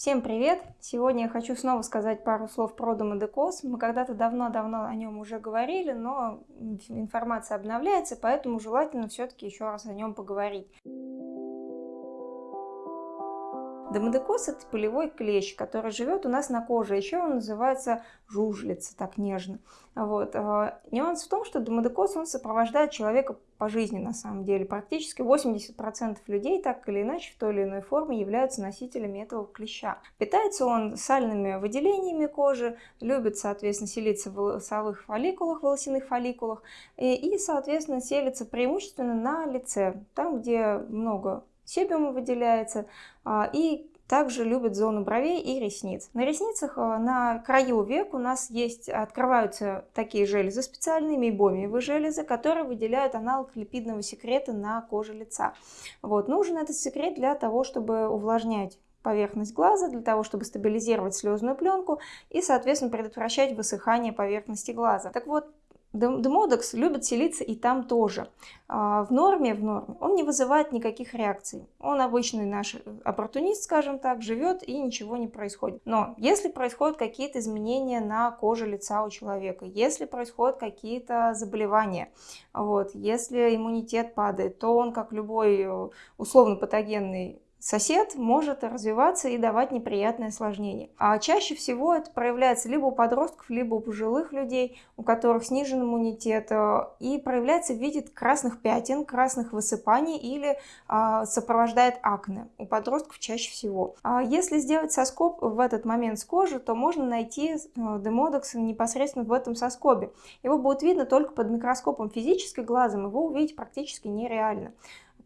Всем привет! Сегодня я хочу снова сказать пару слов про домодекоз. Мы когда-то давно-давно о нем уже говорили, но информация обновляется, поэтому желательно все-таки еще раз о нем поговорить. Домодекоз – это полевой клещ, который живет у нас на коже. Еще он называется жужлица, так нежно. Вот. А, нюанс в том, что домодекоз он сопровождает человека по жизни на самом деле. Практически 80% людей так или иначе в той или иной форме являются носителями этого клеща. Питается он сальными выделениями кожи, любит, соответственно, селиться в волосовых фолликулах, волосяных фолликулах и, и соответственно, селится преимущественно на лице, там, где много себиум выделяется, а, и также любят зону бровей и ресниц. На ресницах а, на краю век у нас есть, открываются такие железы специальные, мейбомиевые железы, которые выделяют аналог липидного секрета на коже лица. Вот. Нужен этот секрет для того, чтобы увлажнять поверхность глаза, для того, чтобы стабилизировать слезную пленку и, соответственно, предотвращать высыхание поверхности глаза. Так вот, Демодекс любит селиться и там тоже. А, в норме, в норме он не вызывает никаких реакций. Он обычный наш оппортунист, скажем так, живет и ничего не происходит. Но если происходят какие-то изменения на коже лица у человека, если происходят какие-то заболевания, вот, если иммунитет падает, то он, как любой э, условно патогенный сосед может развиваться и давать неприятные осложнения. А чаще всего это проявляется либо у подростков, либо у пожилых людей, у которых снижен иммунитет, э, и проявляется в виде красных пятен, красных высыпаний или а, сопровождает акне. У подростков чаще всего. А если сделать соскоб в этот момент с кожи, то можно найти э, демодекс непосредственно в этом соскобе. Его будет видно только под микроскопом физически глазом, его увидеть практически нереально.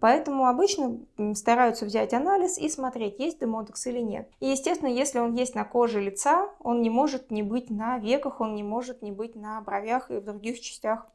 Поэтому обычно стараются взять анализ и смотреть, есть демотекс или нет. И, естественно, если он есть на коже лица, он не может не быть на веках, он не может не быть на бровях и в других частях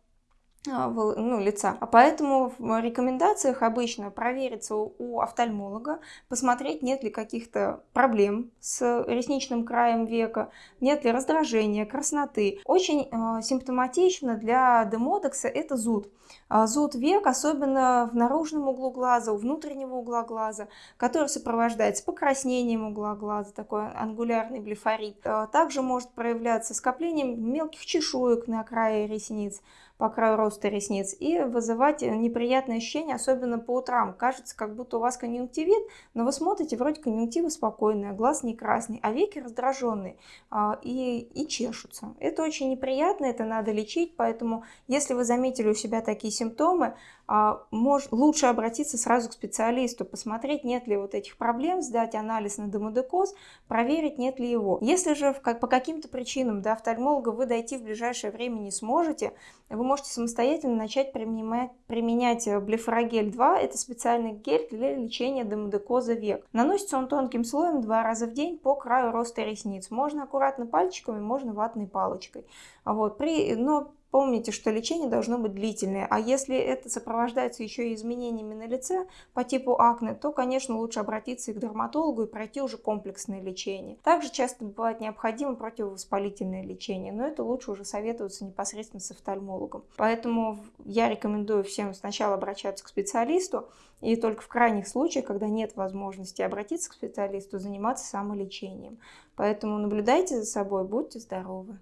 ну, лица. А поэтому в рекомендациях обычно провериться у офтальмолога, посмотреть, нет ли каких-то проблем с ресничным краем века, нет ли раздражения, красноты. Очень э, симптоматично для демотекса это зуд. А зуд век, особенно в наружном углу глаза, у внутреннего угла глаза, который сопровождается покраснением угла глаза, такой ангулярный блефорит. Также может проявляться скоплением мелких чешуек на крае ресниц, по краю роста ресниц и вызывать неприятные ощущения, особенно по утрам. Кажется, как будто у вас конъюнктивит, но вы смотрите, вроде конъюнктива спокойная, глаз не красный, а веки раздраженные а, и, и чешутся. Это очень неприятно, это надо лечить, поэтому если вы заметили у себя такие симптомы, а, может, лучше обратиться сразу к специалисту, посмотреть, нет ли вот этих проблем, сдать анализ на демодекоз, проверить, нет ли его. Если же как, по каким-то причинам до офтальмолога вы дойти в ближайшее время не сможете, вы можете самостоятельно начать применять, применять э, блефорогель-2. Это специальный гель для лечения демодекоза век. Наносится он тонким слоем два раза в день по краю роста ресниц. Можно аккуратно пальчиками, можно ватной палочкой. Вот. При, но Помните, что лечение должно быть длительное, а если это сопровождается еще и изменениями на лице по типу акне, то, конечно, лучше обратиться и к дерматологу и пройти уже комплексное лечение. Также часто бывает необходимо противовоспалительное лечение, но это лучше уже советоваться непосредственно с офтальмологом. Поэтому я рекомендую всем сначала обращаться к специалисту, и только в крайних случаях, когда нет возможности обратиться к специалисту, заниматься самолечением. Поэтому наблюдайте за собой, будьте здоровы.